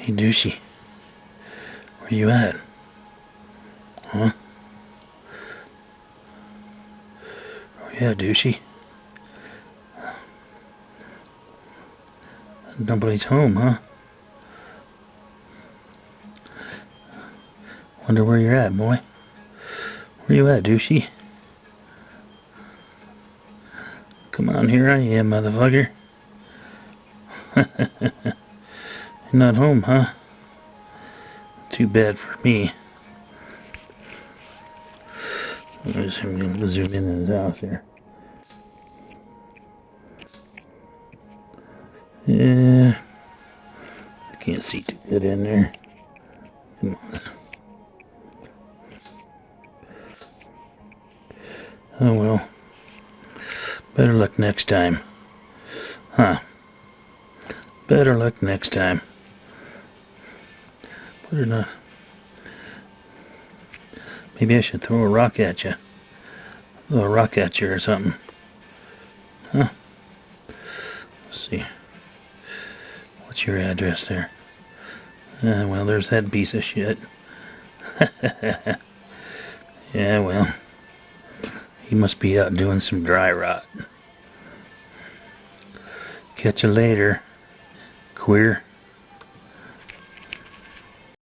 Hey, douchey. Where you at? Huh? Oh, yeah, douchey. Nobody's home, huh? Wonder where you're at, boy. Where you at, douchey? Come on, here I am, motherfucker. Not home, huh? Too bad for me. I'm going to zoom in and out here. Yeah. I can't see too good in there. Come on. Oh well. Better luck next time. Huh. Better luck next time. In a... Maybe I should throw a rock at you. Throw a rock at you or something. Huh? Let's see. What's your address there? Uh, well, there's that piece of shit. yeah, well. He must be out doing some dry rot. Catch you later, queer.